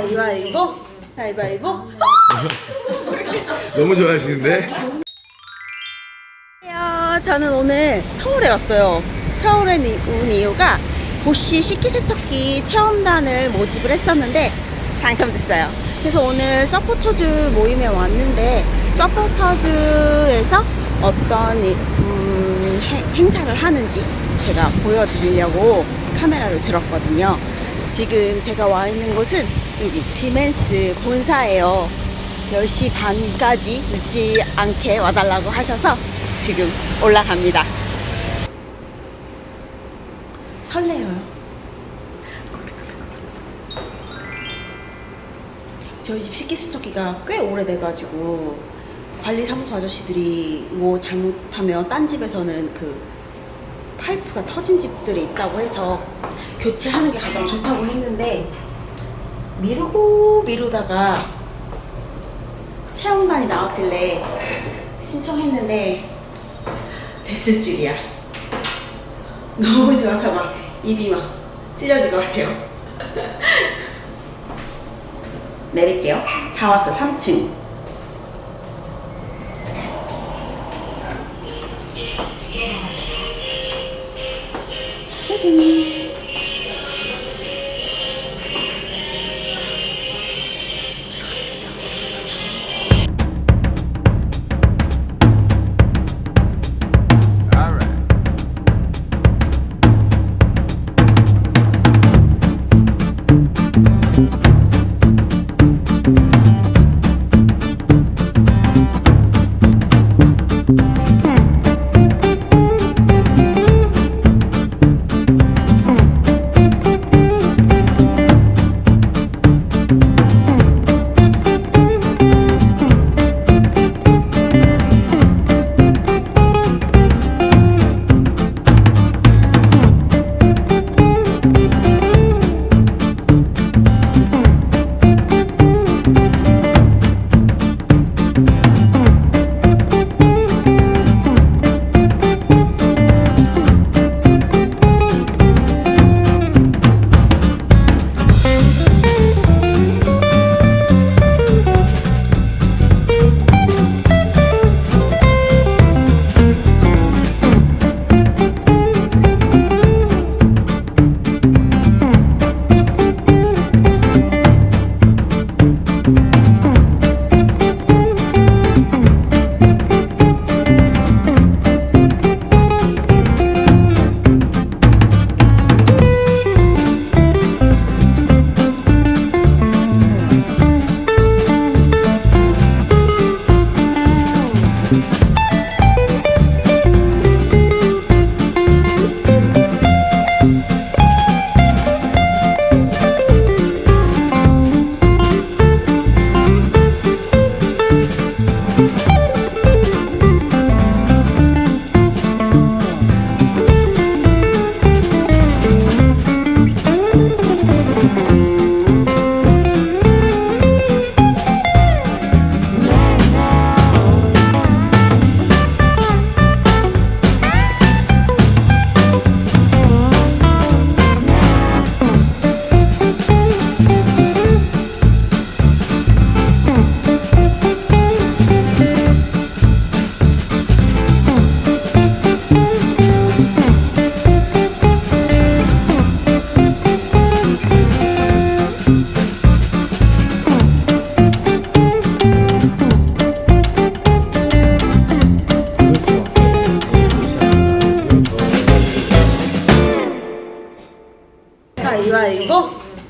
가위바위보 가위바위보 너무 좋아하시는데? 안녕하세요. 저는 오늘 서울에 왔어요. 서울에 니- 온 이유가 보쉬 식기세척기 체험단을 모집을 했었는데 당첨됐어요. 그래서 오늘 서포터즈 모임에 왔는데 서포터즈에서 어떤 이- 음, 해- 행사를 하는지 제가 보여드리려고 카메라를 들었거든요. 지금 제가 와 있는 곳은 여기 지멘스 본사예요. 10시 반까지 늦지 않게 와달라고 하셔서 지금 올라갑니다. 설레요. 저희 집 식기세척기가 꽤 오래돼가지고 관리사무소 아저씨들이 이거 잘못하면 딴 집에서는 그 파이프가 터진 집들이 있다고 해서 교체하는 게 가장 좋다고 했는데 미루고 미루다가 체험단이 나왔길래 신청했는데 됐을 줄이야. 너무 좋아서 막 입이 막 찢어질 것 같아요. 내릴게요. 다 왔어, 3층. 짜잔.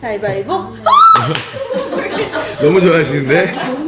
가위바위보 너무 좋아하시는데?